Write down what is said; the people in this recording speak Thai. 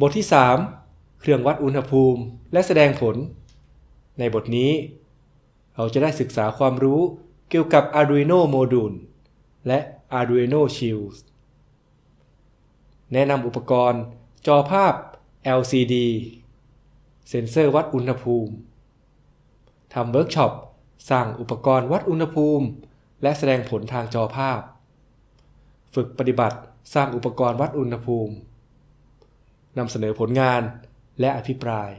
บทที่ 3 เครื่องวัดอุณหภูมิและแสดงผล ในบทนี้ เราจะได้ศึกษาความรู้เกี่ยวกับ Arduino Module และ Arduino Shield แนะนำอุปกรณ์ จอภาพ LCD เซ็นเซอร์วัดอุณหภูมิ ทำเวิร์กช็อปสร้างอุปกรณ์วัดอุณหภูมิ และแสดงผลทางจอภาพ ฝึกปฏิบัติสร้างอุปกรณ์วัดอุณหภูมินำเสนอผลงานและอภิปราย